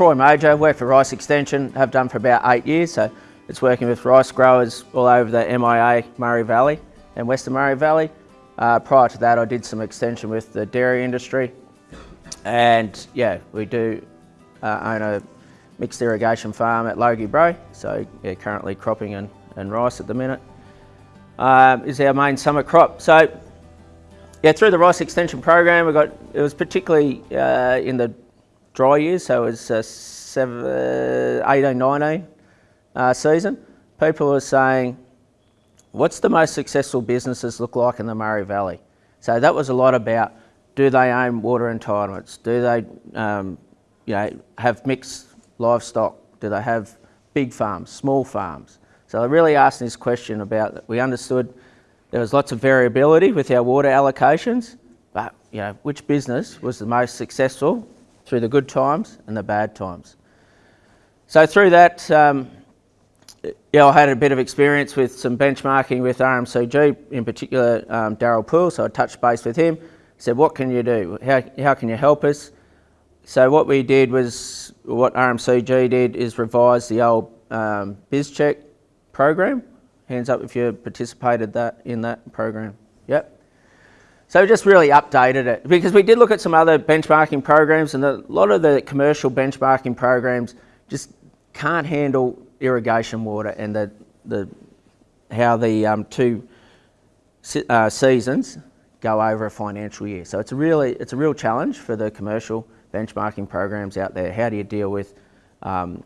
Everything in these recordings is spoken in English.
Troy Major, work for Rice Extension, have done for about eight years. So it's working with rice growers all over the MIA Murray Valley and Western Murray Valley. Uh, prior to that, I did some extension with the dairy industry. And yeah, we do uh, own a mixed irrigation farm at Logie Brae. So yeah, currently cropping and, and rice at the minute. Um, is our main summer crop. So yeah, through the rice extension program, we got it was particularly uh, in the dry years, so it was uh, seven, uh, 18, 19 uh, season. People were saying, what's the most successful businesses look like in the Murray Valley? So that was a lot about, do they own water entitlements? Do they um, you know, have mixed livestock? Do they have big farms, small farms? So I really asked this question about, we understood there was lots of variability with our water allocations, but you know, which business was the most successful through the good times and the bad times? So through that, um, yeah, I had a bit of experience with some benchmarking with RMCG, in particular um, Daryl Poole, so I touched base with him, said, what can you do? How, how can you help us? So what we did was, what RMCG did is revise the old um, BizCheck program, Hands up if you participated that in that program. Yep. So we just really updated it because we did look at some other benchmarking programs and a lot of the commercial benchmarking programs just can't handle irrigation water and the, the, how the um, two uh, seasons go over a financial year. So it's a really, it's a real challenge for the commercial benchmarking programs out there. How do you deal with um,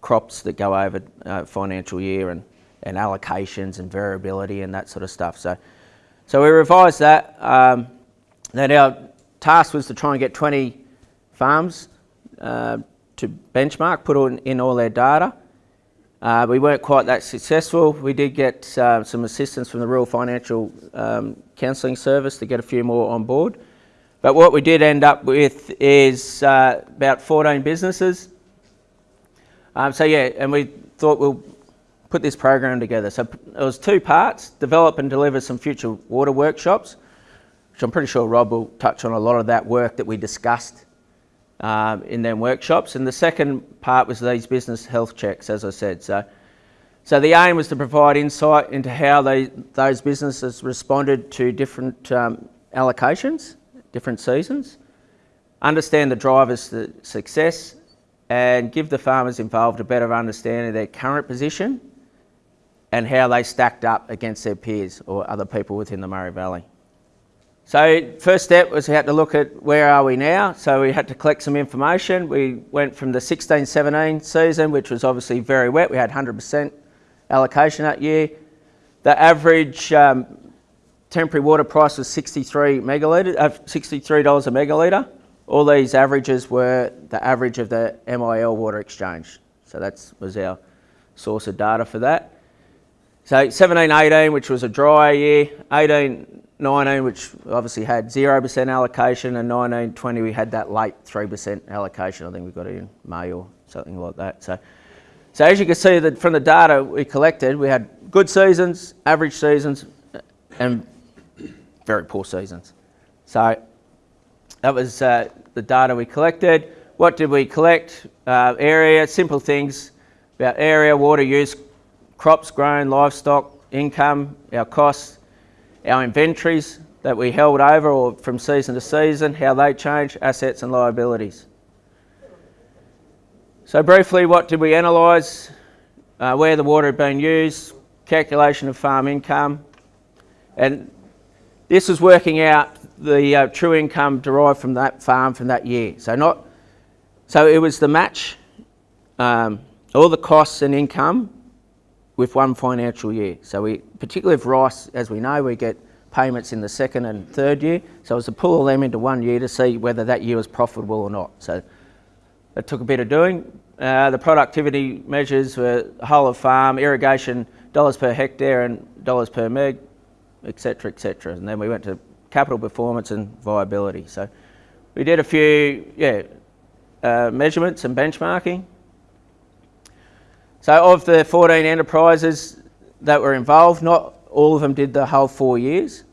crops that go over a financial year and and allocations and variability and that sort of stuff. So, so we revised that. Um, then our task was to try and get 20 farms uh, to benchmark, put in, in all their data. Uh, we weren't quite that successful. We did get uh, some assistance from the Rural Financial um, Counselling Service to get a few more on board. But what we did end up with is uh, about 14 businesses. Um, so yeah, and we thought we'll put this program together. So it was two parts, develop and deliver some future water workshops, which I'm pretty sure Rob will touch on a lot of that work that we discussed um, in them workshops. And the second part was these business health checks, as I said. So, so the aim was to provide insight into how they, those businesses responded to different um, allocations, different seasons, understand the drivers to success, and give the farmers involved a better understanding of their current position and how they stacked up against their peers or other people within the Murray Valley. So first step was we had to look at where are we now. So we had to collect some information. We went from the 16-17 season, which was obviously very wet. We had 100% allocation that year. The average um, temporary water price was 63 megalitre, uh, $63 a megalitre. All these averages were the average of the MIL water exchange. So that was our source of data for that. So 17, 18, which was a dry year, 18, 19, which obviously had 0% allocation, and 19, 20, we had that late 3% allocation. I think we got it in May or something like that. So, so as you can see that from the data we collected, we had good seasons, average seasons, and very poor seasons. So that was uh, the data we collected. What did we collect? Uh, area, simple things about area, water use, crops grown, livestock, income, our costs, our inventories that we held over or from season to season, how they change, assets and liabilities. So briefly, what did we analyse? Uh, where the water had been used, calculation of farm income, and this was working out the uh, true income derived from that farm from that year. So not, so it was the match, um, all the costs and income with one financial year. So we, particularly with rice, as we know, we get payments in the second and third year. So it was to pull all them into one year to see whether that year was profitable or not. So it took a bit of doing. Uh, the productivity measures were whole of farm, irrigation, dollars per hectare and dollars per meg, etc., etc. And then we went to capital performance and viability. So we did a few, yeah, uh, measurements and benchmarking. So of the 14 enterprises that were involved, not all of them did the whole four years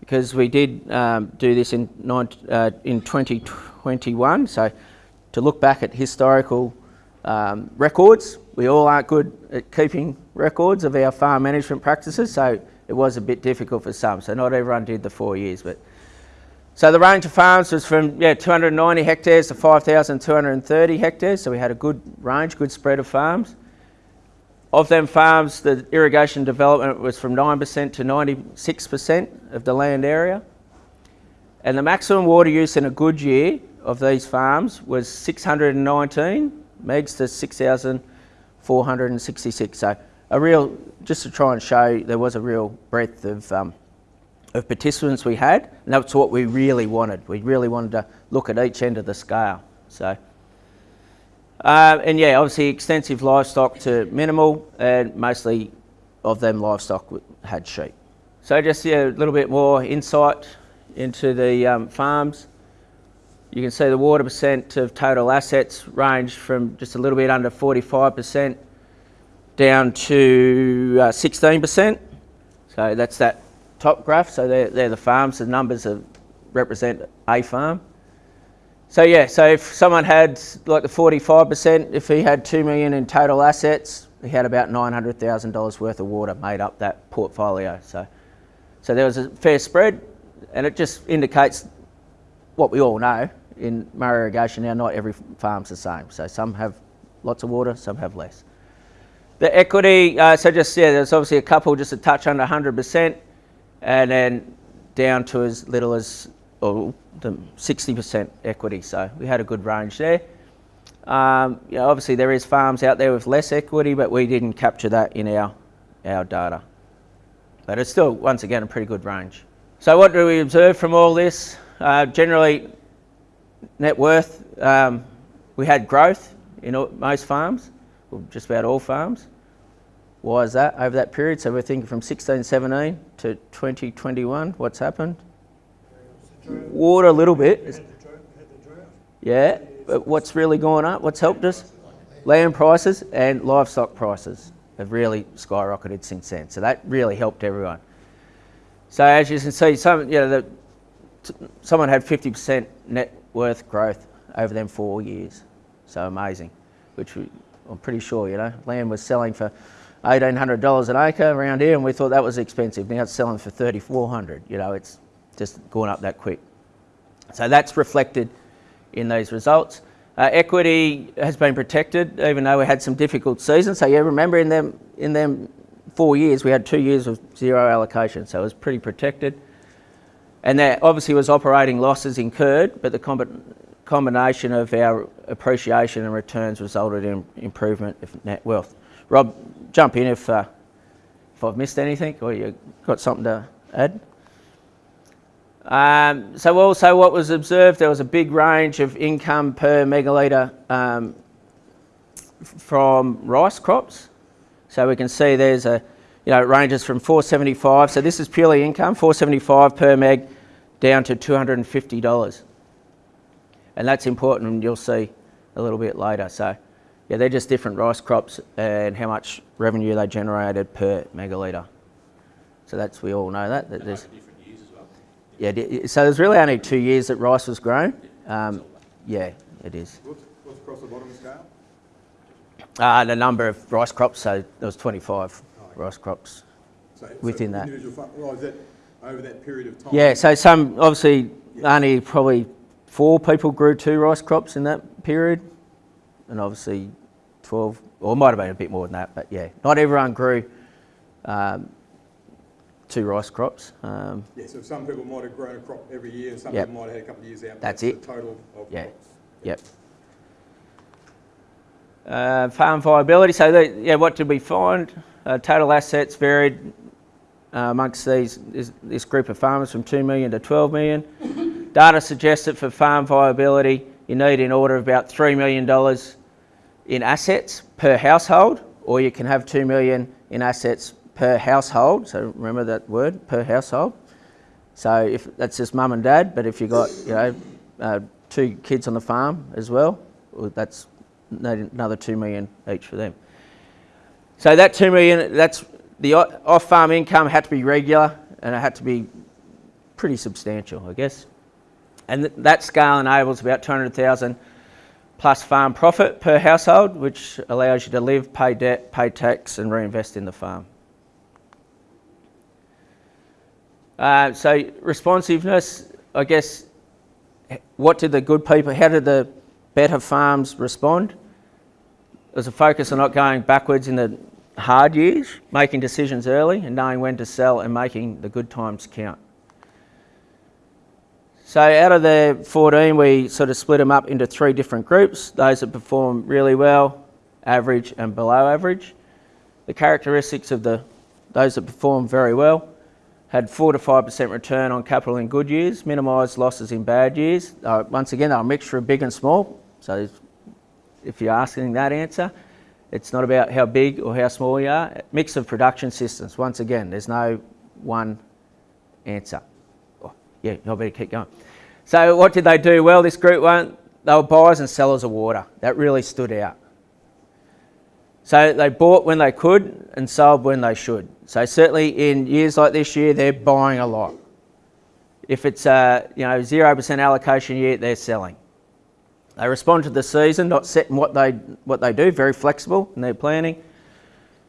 because we did um, do this in, uh, in 2021. So to look back at historical um, records. We all aren't good at keeping records of our farm management practices, so it was a bit difficult for some. So not everyone did the four years, but so the range of farms was from yeah 290 hectares to 5,230 hectares. So we had a good range, good spread of farms. Of them farms, the irrigation development was from 9% to 96% of the land area. And the maximum water use in a good year of these farms was 619 megs to 6,466. So a real, just to try and show there was a real breadth of, um, of participants we had, and that's what we really wanted. We really wanted to look at each end of the scale. So, uh, and yeah, obviously extensive livestock to minimal, and mostly of them livestock had sheep. So just yeah, a little bit more insight into the um, farms. You can see the water percent of total assets range from just a little bit under 45% down to uh, 16%. So that's that top graph. So they're, they're the farms. The numbers are, represent a farm. So yeah, so if someone had like the 45%, if he had 2 million in total assets, he had about $900,000 worth of water made up that portfolio. So, so there was a fair spread and it just indicates what we all know in Murray irrigation now, not every farm's the same. So some have lots of water, some have less. The equity, uh, so just, yeah, there's obviously a couple just a touch under 100% and then down to as little as oh, the 60% equity. So we had a good range there. Um, obviously there is farms out there with less equity, but we didn't capture that in our, our data. But it's still, once again, a pretty good range. So what do we observe from all this? Uh, generally, net worth, um, we had growth in all, most farms, or just about all farms. Why is that over that period? So we're thinking from 1617 to 2021, what's happened? Water a little bit. Yeah, but what's really gone up? What's helped us? Land prices and livestock prices have really skyrocketed since then. So that really helped everyone. So as you can see, some, you know, the, someone had 50% net worth growth over them four years. So amazing, which we, I'm pretty sure, you know, land was selling for $1,800 an acre around here and we thought that was expensive. Now it's selling for 3,400, you know, it's just gone up that quick. So that's reflected in these results. Uh, equity has been protected even though we had some difficult seasons. So yeah, remember in them, in them four years, we had two years of zero allocation, so it was pretty protected. And there obviously was operating losses incurred, but the comb combination of our appreciation and returns resulted in improvement of net wealth. Rob, jump in if, uh, if I've missed anything or you've got something to add. Um, so also what was observed, there was a big range of income per megalitre um, from rice crops. So we can see there's a, you know, it ranges from 475, so this is purely income, 475 per meg down to $250. And that's important and you'll see a little bit later. So yeah, they're just different rice crops and how much revenue they generated per megalitre. So that's, we all know that. that there's, yeah, so there's really only two years that rice was grown. Um, yeah, it is. What's, what's across the bottom scale? Uh, the number of rice crops, so there was 25 oh, rice crops so, within so that. Well, is that over that period of time? Yeah, so some, obviously yeah. only probably four people grew two rice crops in that period. And obviously 12, or it might have been a bit more than that, but yeah, not everyone grew um, two rice crops. Um, yeah, so some people might have grown a crop every year, some yep. people might have had a couple of years out. That's, That's it. total of yeah. crops. Yep. Uh, farm viability, so the, yeah, what did we find? Uh, total assets varied uh, amongst these this, this, group of farmers from 2 million to 12 million. Data suggests that for farm viability, you need in order of about $3 million in assets per household, or you can have 2 million in assets per household. So remember that word, per household. So if that's just mum and dad, but if you've got, you know, uh, two kids on the farm as well, well that's another 2 million each for them. So that 2 million, that's the off-farm income had to be regular and it had to be pretty substantial, I guess. And th that scale enables about 200,000 plus farm profit per household, which allows you to live, pay debt, pay tax, and reinvest in the farm. Uh, so responsiveness, I guess, what did the good people, how did the better farms respond? There's a focus on not going backwards in the hard years, making decisions early and knowing when to sell and making the good times count. So out of the 14, we sort of split them up into three different groups. Those that perform really well, average and below average. The characteristics of the those that perform very well had 4 to 5% return on capital in good years, minimised losses in bad years. Uh, once again, they're a mixture of big and small. So if you're asking that answer, it's not about how big or how small you are. Mix of production systems. Once again, there's no one answer. Oh, yeah, I better keep going. So what did they do well, this group one? They were buyers and sellers of water. That really stood out. So they bought when they could and sold when they should. So certainly in years like this year, they're buying a lot. If it's a you know zero percent allocation year, they're selling. They respond to the season, not setting what they what they do. Very flexible in their planning.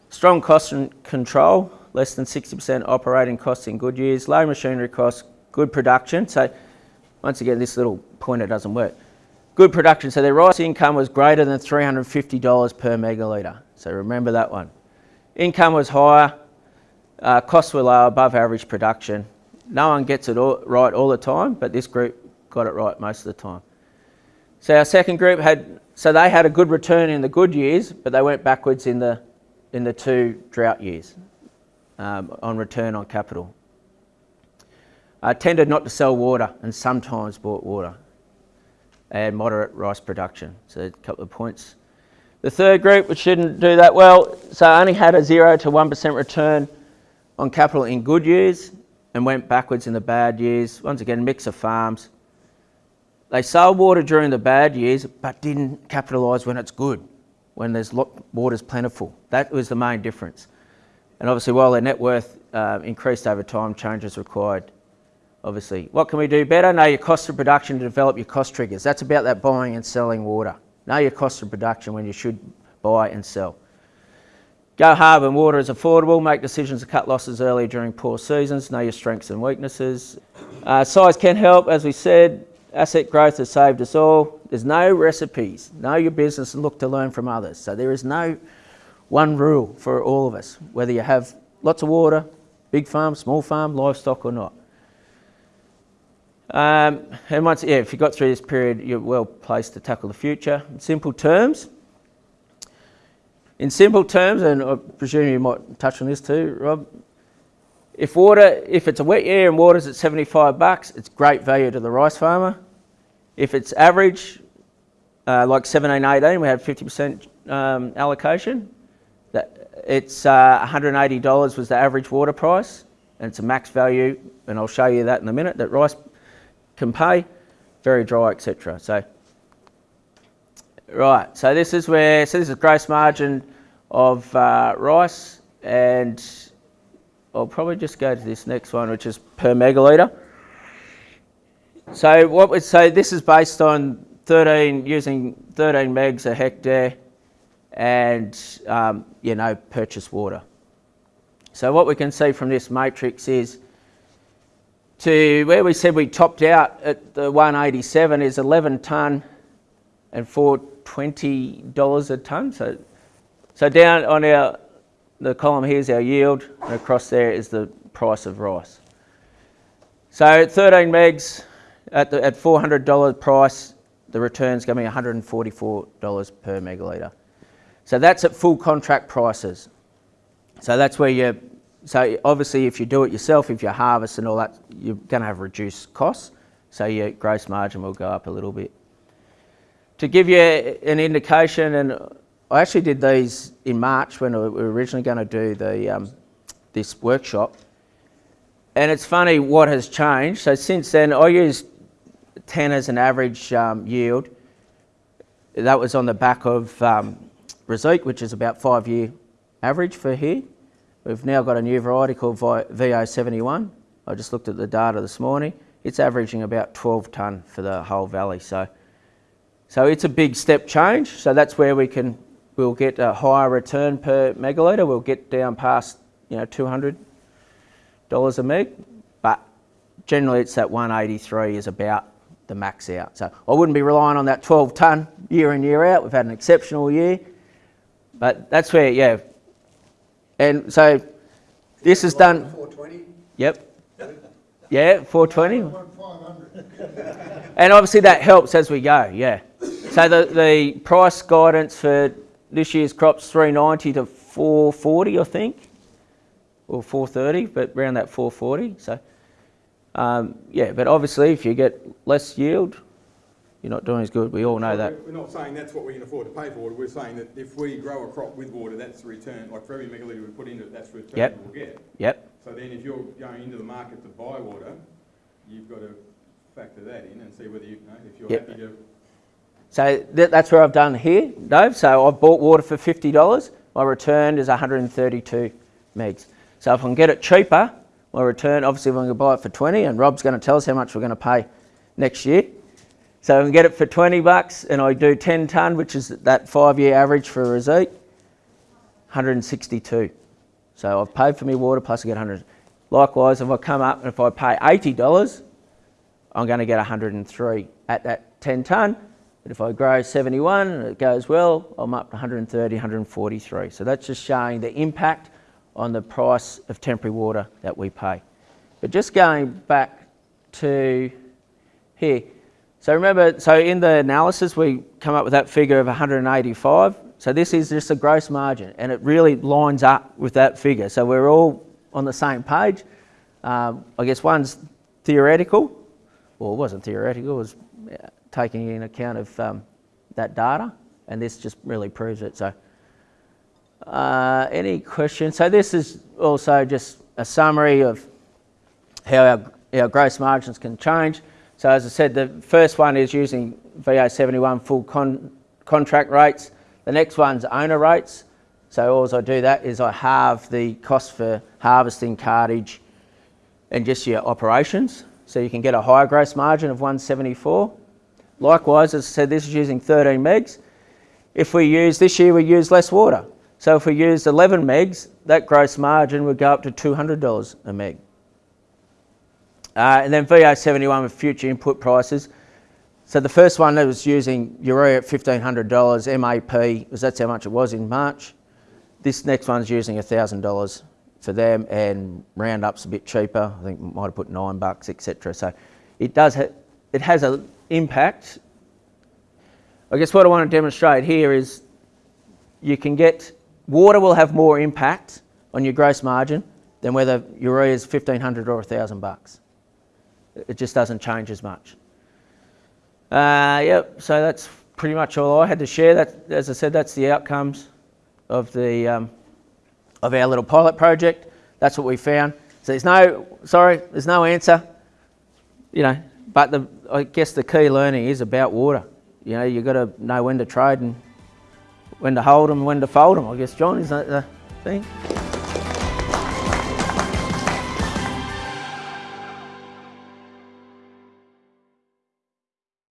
Strong cost control, less than 60% operating costs in good years. Low machinery costs, good production. So once again, this little pointer doesn't work. Good production. So their rice income was greater than $350 per megalitre. So remember that one. Income was higher, uh, costs were lower, above average production. No one gets it all, right all the time, but this group got it right most of the time. So our second group had, so they had a good return in the good years, but they went backwards in the, in the two drought years um, on return on capital. Uh, tended not to sell water and sometimes bought water. They had moderate rice production. So a couple of points the third group, which didn't do that well, so only had a 0 to 1% return on capital in good years and went backwards in the bad years. Once again, mix of farms. They sold water during the bad years, but didn't capitalise when it's good, when there's water's plentiful. That was the main difference. And obviously, while their net worth uh, increased over time, changes required. Obviously, what can we do better? Know your cost of production to develop your cost triggers. That's about that buying and selling water. Know your cost of production when you should buy and sell. Go hard when water is affordable. Make decisions to cut losses early during poor seasons. Know your strengths and weaknesses. Uh, size can help, as we said. Asset growth has saved us all. There's no recipes. Know your business and look to learn from others. So there is no one rule for all of us, whether you have lots of water, big farm, small farm, livestock or not. Um, and once, yeah, if you got through this period, you're well placed to tackle the future. In simple terms, in simple terms, and I presume you might touch on this too, Rob. If water, if it's a wet year and water's at 75 bucks, it's great value to the rice farmer. If it's average, uh, like 17, 18, we had 50% um, allocation. That it's uh, $180 was the average water price, and it's a max value, and I'll show you that in a minute. That rice can pay, very dry, etc. So, right, so this is where, so this is gross margin of uh, rice, and I'll probably just go to this next one, which is per megalitre. So what we say, this is based on 13, using 13 megs a hectare and, um, you know, purchase water. So what we can see from this matrix is to where we said we topped out at the 187 is 11 tonne and for $20 a tonne. So, so down on our, the column here is our yield and across there is the price of rice. So 13 megs at, the, at $400 price, the return's going to be $144 per megalitre. So that's at full contract prices. So that's where you so obviously if you do it yourself, if you harvest and all that, you're going to have reduced costs. So your gross margin will go up a little bit. To give you an indication, and I actually did these in March when we were originally going to do the, um, this workshop. And it's funny what has changed. So since then, I used 10 as an average um, yield. That was on the back of um, which is about five year average for here. We've now got a new variety called V071. I just looked at the data this morning. It's averaging about 12 tonne for the whole valley. So So it's a big step change. So that's where we can, we'll get a higher return per megalitre. We'll get down past, you know, $200 a meg. But generally it's that 183 is about the max out. So I wouldn't be relying on that 12 tonne year in, year out. We've had an exceptional year. But that's where, yeah. And so this is done, 420? yep. Yeah, 420. And obviously that helps as we go, yeah. So the, the price guidance for this year's crop's 390 to 440, I think, or 430, but around that 440. So, um, yeah, but obviously if you get less yield, you're not doing as good. We all know that. We're not saying that's what we can afford to pay for water, we're saying that if we grow a crop with water, that's the return, like for every megalitre we put into it, that's the return Yep. we'll get. Yep, So then if you're going into the market to buy water, you've got to factor that in and see whether you, you know, if you're Yep. happy to, so th- that's where I've done here, Dave. So I've bought water for $50. My return is 132 megs. So if I can get it cheaper, my return, obviously if I'm going to buy it for 20, and Rob's going to tell us how much we're going to pay next year. So I can get it for 20 bucks, and I do 10 tonne, which is that five-year average for a receipt, 162. So I've paid for my water plus I get 100. Likewise, if I come up and if I pay $80, I'm going to get 103 at that 10 tonne. But if I grow 71 and it goes well, I'm up to 130, 143. So that's just showing the impact on the price of temporary water that we pay. But just going back to here. So remember, so in the analysis, we come up with that figure of 185. So this is just a gross margin, and it really lines up with that figure. So we're all on the same page. Um, I guess one's theoretical, well, it wasn't theoretical, it was uh, taking in account of um, that data, and this just really proves it. So, uh, any questions? So this is also just a summary of how our, our gross margins can change. So as I said, the first one is using V071 full con- contract rates. The next one's owner rates. So all I do that is I halve the cost for harvesting, cartage, and just your operations. So you can get a higher gross margin of 174. Likewise, as I said, this is using 13 megs. If we use, this year we use less water. So if we used 11 megs, that gross margin would go up to $200 a meg. Uh, and then V071 with future input prices. So the first one that was using urea at $1,500 MAP, because that's how much it was in March. This next one's using $1,000 for them and Roundup's a bit cheaper. I think might have put nine bucks, etc. So it does, ha- it has an impact. I guess what I want to demonstrate here is you can get, water will have more impact on your gross margin than whether urea is 1500 or 1000 bucks. It just doesn't change as much. Uh, yep, so that's pretty much all I had to share. That, as I said, that's the outcomes of the um, of our little pilot project. That's what we found. So there's no, sorry, there's no answer. You know, but the I guess the key learning is about water. You know, you've got to know when to trade and when to hold them, when to fold them. I guess John is that the thing.